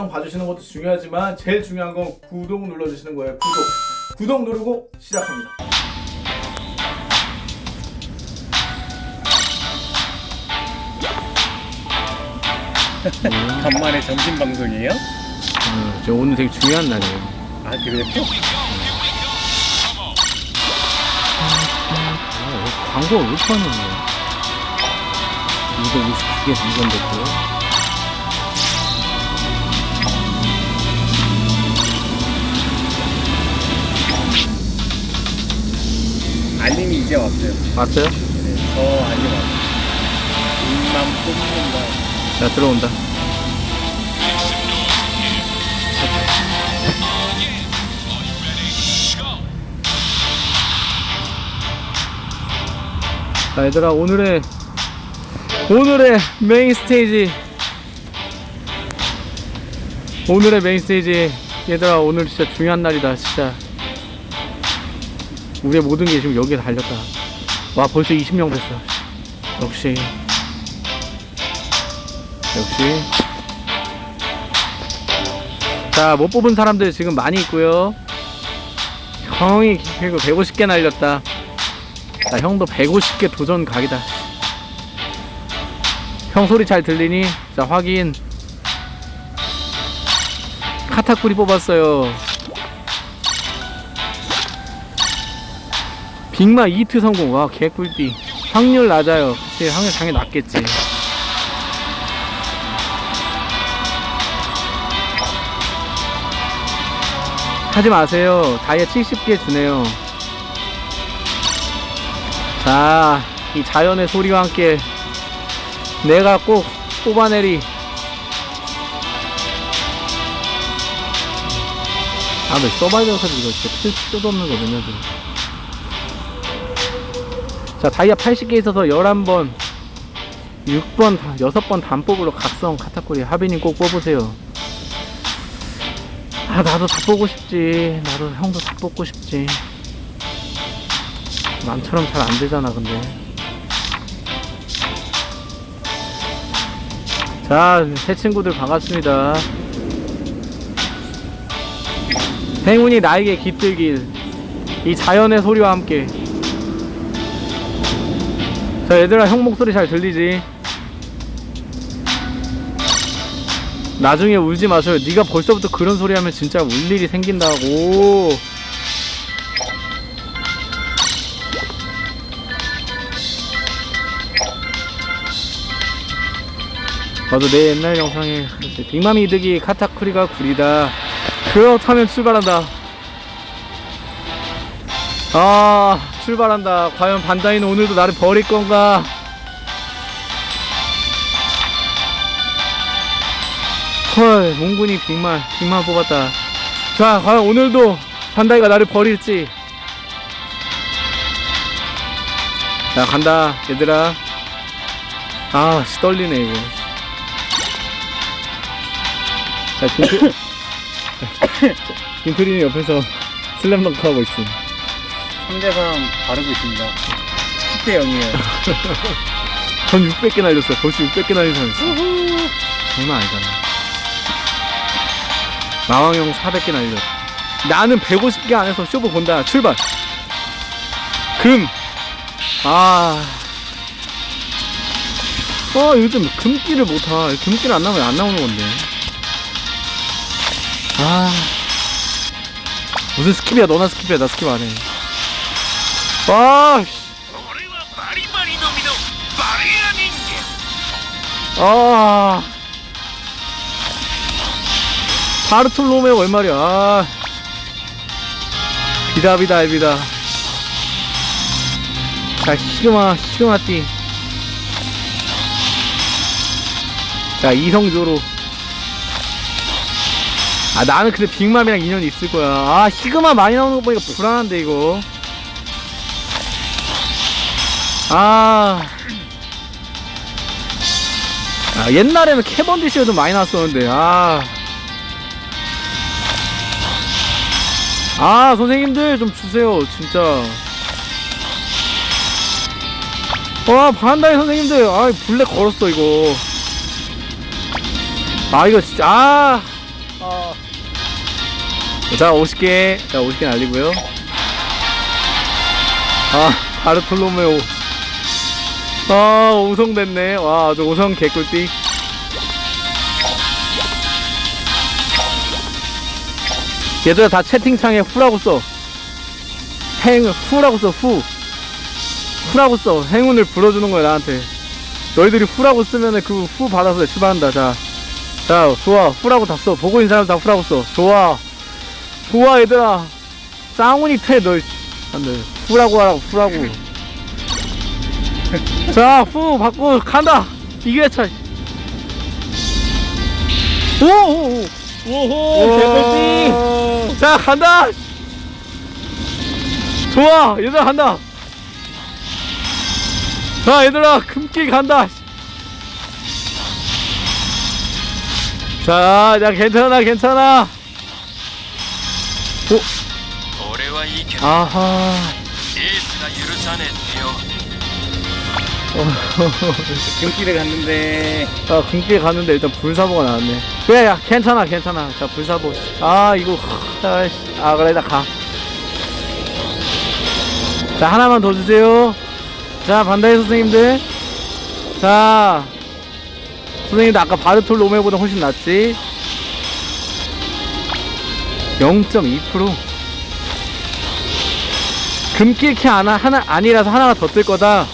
영상 봐주시는 것도 중요하지만 제일 중요한 건 구독 눌러주시는 거예요. 구독. 구독 누르고 시작합니다. 간만에 점심 방송이에요? 음, 저 오늘 되게 중요한 날이에요. 아 그래요? 아, 광고가 왜 이렇게 많이 나요? 259개 당첨됐고요 알림이 이제 왔어요. 왔어요? 네, 저 알림 왔어요. 입만 뽑는다. 자 들어온다 자 얘들아 오늘의 오늘의 메인 스테이지 오늘의 메인 스테이지 얘들아 오늘 진짜 중요한 날이다 진짜 우리의 모든 게 지금 여기에 달렸다. 와 벌써 20명 됐어. 역시. 역시. 자 못 뽑은 사람들 지금 많이 있고요. 형이 그리고 150개 날렸다. 자 형도 150개 도전 각이다. 형 소리 잘 들리니? 자 확인. 카타쿠리 뽑았어요 빅마 2트 성공 와 개꿀띠 확률 낮아요 그치 확률 당연히 낮겠지 하지 마세요. 다이아 70개 주네요. 자, 이 자연의 소리와 함께 내가 꼭 뽑아내리. 아, 왜 서바이벌 카드 이거 진짜 필 수도 없는 거든요, 지금. 자, 다이아 80개 있어서 11번, 6번, 6번 단뽑으로 각성 카타쿠리 하빈님 꼭 뽑으세요. 아 나도 다 보고 싶지. 나도 형도 다 뽑고 싶지. 남처럼 잘 안 되잖아 근데. 자새 친구들 반갑습니다. 행운이 나에게 깃들길. 이 자연의 소리와 함께 자 얘들아 형 목소리 잘 들리지 나중에 울지 마세요. 네가 벌써부터 그런 소리 하면 진짜 울 일이 생긴다고. 나도 내 옛날 영상에. 빅맘이 이득이 카타쿠리가 구리다. 그렇다면 출발한다. 아 출발한다. 과연 반다이는 오늘도 나를 버릴 건가? 헐 몽군이 빅말 빅말 뽑았다. 자 과연 오늘도 반다이가 나를 버릴지. 자 간다 얘들아. 아씨 떨리네 이거. 자 김트 김트리는 옆에서 슬램덩크 하고 있음 상대방 바르고 있습니다. 10대 0이에요. 전 600개 날렸어 벌써 600개 날린 사람 있어 장난 아니잖아 마왕형 400개 날려 나는 150개 안에서 쇼부 본다 출발 금 아. 어, 요즘 금기를 못하. 금기를 안 나오면 안 나오는 건데. 아. 무슨 스킵이야, 너나 스킵이야, 나 스킵 안 해. 아, 씨. 俺はバリバリの実のバリア人間 아. 바르톨로메오 얼마리야. 아. 비다비다 비다. 자, 시그마, 시그마띠. 자, 이성조로. 아, 나는 근데 빅맘이랑 인연이 있을 거야. 아, 시그마 많이 나오는 거 보니까 불안한데, 이거. 아. 아, 옛날에는 캐번디시가 좀 많이 나왔었는데, 아. 아, 선생님들 좀 주세요, 진짜. 와, 바란다이 선생님들, 아, 블랙 걸었어, 이거. 아, 이거 진짜, 아. 아, 자 50개 자 50개 날리고요 아 바르톨로메오 아 5성 됐네 와 아주 5성 개꿀띠 얘들아 다 채팅창에 후라고 써 행, 후라고 써, 후. 후라고 써. 행운을 불어주는 거야, 나한테. 너희들이 후라고 쓰면은 그 후 받아서 출발한다, 자. 자, 좋아. 후라고 다 써. 보고 있는 사람 다 후라고 써. 좋아. 좋아, 얘들아. 짱훈이 패, 너. 안 돼. 후라고 하라고, 후라고. 자, 후, 받고 간다. 이회차 오오오. 오! 개꿀씨. 자, 간다. 좋아, 얘들아 간다. 자, 얘들아 금길 간다. 자, 야 괜찮아, 괜찮아. 오. 아하. 금길에 갔는데. 아, 금길 갔는데 일단 불사보가 나왔네. 그래, 야, 괜찮아, 괜찮아. 자, 불사보. 씨. 아, 이거, 아, 씨. 아, 그래, 나 가. 자, 하나만 더 주세요. 자, 반다이 선생님들. 자, 선생님들 아까 바르톨 로메보다 훨씬 낫지? 0.2%? 금길키 하나, 하나, 아니라서 하나가 더 뜰 거다.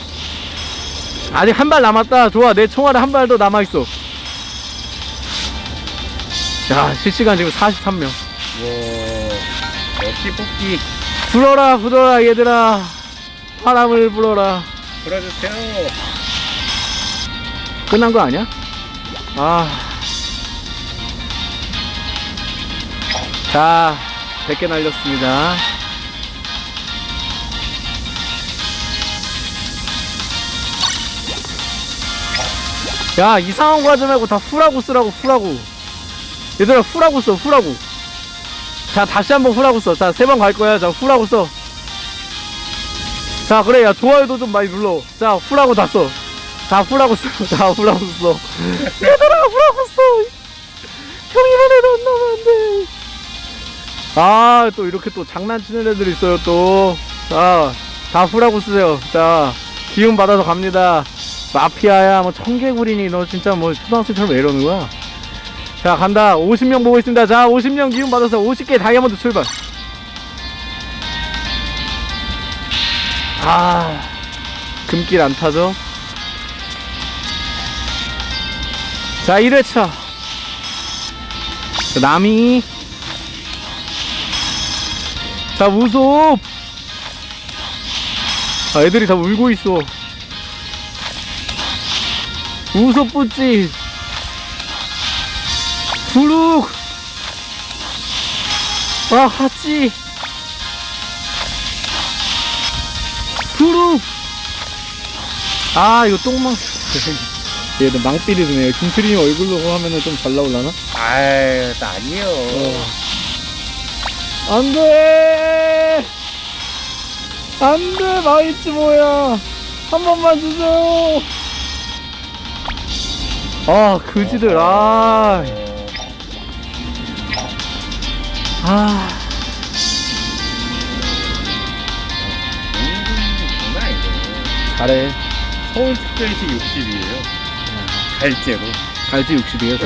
아직 한 발 남았다. 좋아. 내 총알에 한 발 더 남아있어. 야, 실시간 지금 43명. 와, 역시 뽑기. 불어라, 불어라, 얘들아. 바람을 불어라. 불어주세요. 끝난 거 아니야? 아. 자, 100개 날렸습니다. 야, 이상한 거 하지 말고 다 후라고 쓰라고, 후라고. 얘들아, 후라고 써, 후라고. 자, 다시 한번 후라고 써. 자, 세 번 갈 거야. 자, 후라고 써. 자, 그래. 야, 좋아요도 좀 많이 눌러. 자, 후라고 다 써. 다 후라고 써. 다 후라고 써. 얘들아, 후라고 써. 형이만 해도 안 나면 안 돼. 아, 또 이렇게 또 장난치는 애들 있어요, 또. 자, 다 후라고 쓰세요. 자, 기운 받아서 갑니다. 마피아야, 뭐, 청개구리니, 너 진짜 뭐, 초등학생처럼 왜 이러는 거야? 자, 간다. 50명 보고 있습니다. 자, 50명 기운 받아서 50개 다이아몬드 출발. 아, 금길 안 타죠? 자, 1회차. 자, 남이. 자, 우섭. 아, 애들이 다 울고 있어. 우섭 뿌찌. 부룩. 아, 하찌. 부룩. 아, 이거 똥망. 얘들 망삐리 드네요. 김트리님 얼굴로 하면은 좀 잘 나올라나? 아유, 나 아니에요. 안 돼! 안 돼! 망했지, 뭐야! 한 번만 주세요! 아, 그지들, 아. 아. 잘해. 서울 특별시 60이에요. 갈제로. 갈지 60이에요,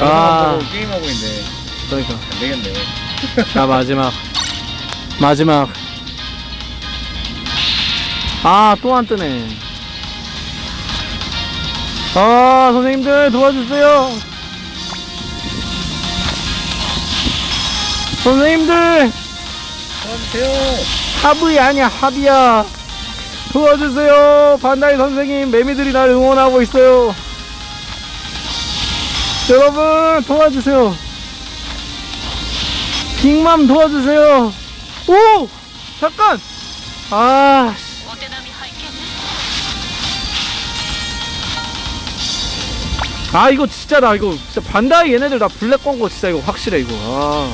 어. 아. 아. 게임하고 있는데 그러니까. 안 되겠네. 자, 마지막. 마지막. 아, 또 안 뜨네. 아, 선생님들 도와주세요. 선생님들, 도와주세요. 합의 아니야, 합의야. 도와주세요. 반다이 선생님, 매미들이 날 응원하고 있어요. 여러분, 도와주세요. 빅맘 도와주세요. 오! 잠깐! 아, 아, 이거 진짜 나 이거 진짜 반다이 얘네들 다 블랙 광고 진짜 이거 확실해 이거. 아,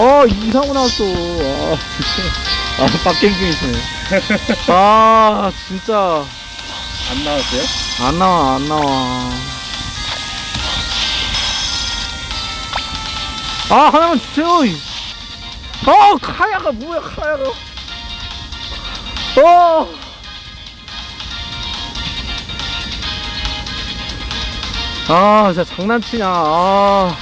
아 이상호 나왔어. 아, 진짜. 아, 빡갱갱이시네. 아, 진짜 안 나왔어요? 안 나와 안 나와. 아 하나만 주세요 이. 어 카야가 뭐야 카야가 어 아, 진짜 장난치냐, 아.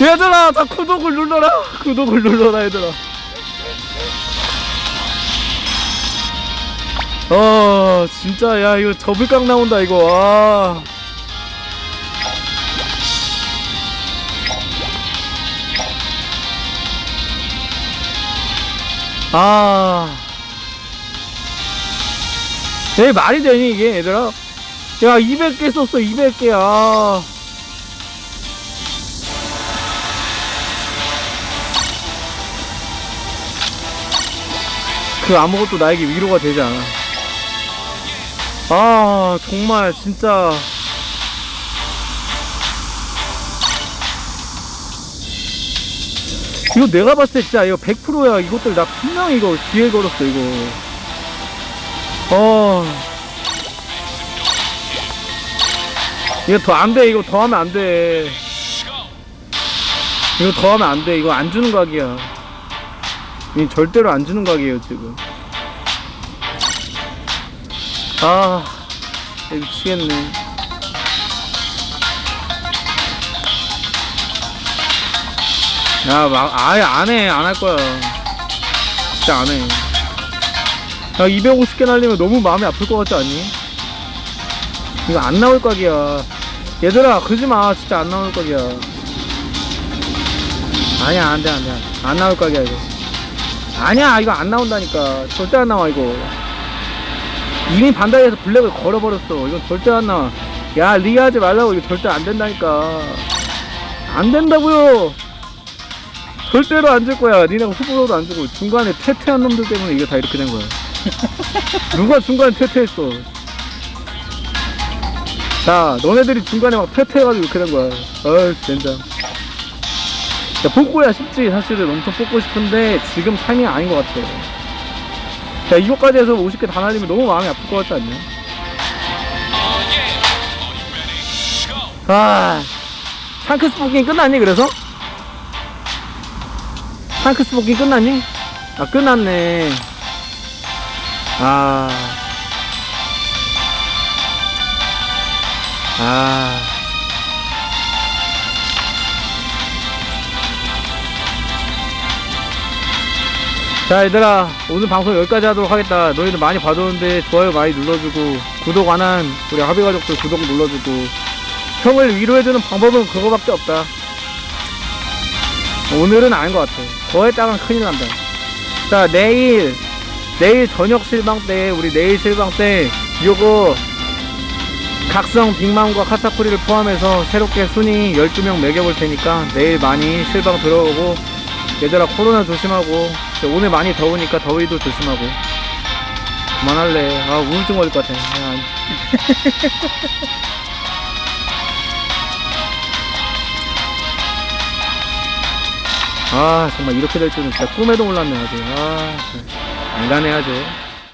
얘들아, 다 구독을 눌러라. 구독을 눌러라, 얘들아. 어, 진짜, 야, 이거 더블깡 나온다, 이거, 아. 아. 내 말이 되니, 이게, 얘들아? 야, 200개 썼어, 200개야. 그 아무것도 나에게 위로가 되지 않아. 아, 정말, 진짜. 이거 내가 봤을 때 진짜 이거 100%야. 이것들 나 분명히 이거 기회 걸었어, 이거. 어. 이거 더 안 돼. 이거 더 하면 안 돼. 이거 더 하면 안 돼. 이거 안 주는 각이야. 이 절대로 안 주는 각이에요, 지금. 아, 미치겠네. 야, 막, 아예 안 해. 안 할 거야. 진짜 안 해. 야, 250개 날리면 너무 마음이 아플 것 같지 않니? 이거 안 나올 각이야. 얘들아, 그러지 마. 진짜 안 나올 각이야. 아니야, 안 돼, 안 돼. 안 나올 각이야, 이거. 아니야, 이거 안 나온다니까. 절대 안 나와, 이거. 이미 반다이에서 블랙을 걸어버렸어. 이건 절대 안 나와. 야, 리하지 말라고. 이거 절대 안 된다니까. 안 된다고요. 절대로 안 줄 거야. 니네가 후보로도 안 주고 중간에 퇴퇴한 놈들 때문에 이게 다 이렇게 된 거야. 누가 중간에 퇴퇴했어? 자, 너네들이 중간에 막 퇴퇴해가지고 이렇게 된 거야. 어이, 진짜. 야, 뽑고야 쉽지. 사실은 엄청 뽑고 싶은데 지금 타이밍 아닌 것 같아. 야, 이거까지 해서 50개 다 날리면 너무 마음이 아플 것 같지 않냐? 아, 샹크스 뽑기 끝났니, 그래서? 샹크스 뽑기 끝났니? 아, 끝났네. 아. 아. 자, 얘들아. 오늘 방송 여기까지 하도록 하겠다. 너희들 많이 봐줬는데 좋아요 많이 눌러주고, 구독 안 한 우리 하비가족들 구독 눌러주고, 형을 위로해주는 방법은 그거밖에 없다. 오늘은 아닌 것 같아. 더 했다간 큰일 난다. 자, 내일, 내일 저녁 실방 때, 우리 내일 실방 때, 요거, 각성 빅맘과 카타쿠리를 포함해서 새롭게 순위 12명 매겨볼 테니까 내일 많이 실방 들어오고, 얘들아 코로나 조심하고, 오늘 많이 더우니까 더위도 조심하고. 그만할래. 아, 우울증 걸릴 것 같아. 야, 아, 정말 이렇게 될 줄은 진짜 꿈에도 몰랐네, 아주. 아, 안 가네, 아주.